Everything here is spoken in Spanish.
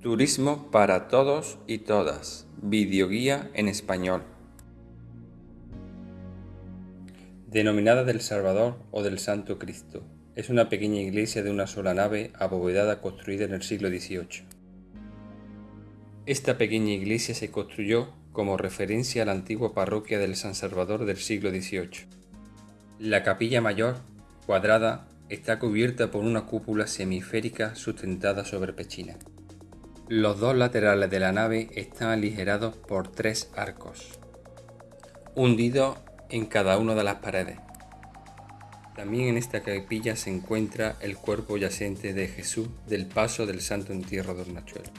Turismo para todos y todas. Videoguía en español. Denominada del Salvador o del Santo Cristo. Es una pequeña iglesia de una sola nave abovedada construida en el siglo XVIII. Esta pequeña iglesia se construyó como referencia a la antigua parroquia del San Salvador del siglo XVIII. La capilla mayor, cuadrada, está cubierta por una cúpula semiférica sustentada sobre pechina. Los dos laterales de la nave están aligerados por tres arcos, hundidos en cada una de las paredes. También en esta capilla se encuentra el cuerpo yacente de Jesús del paso del Santo Entierro de Hornachuelo.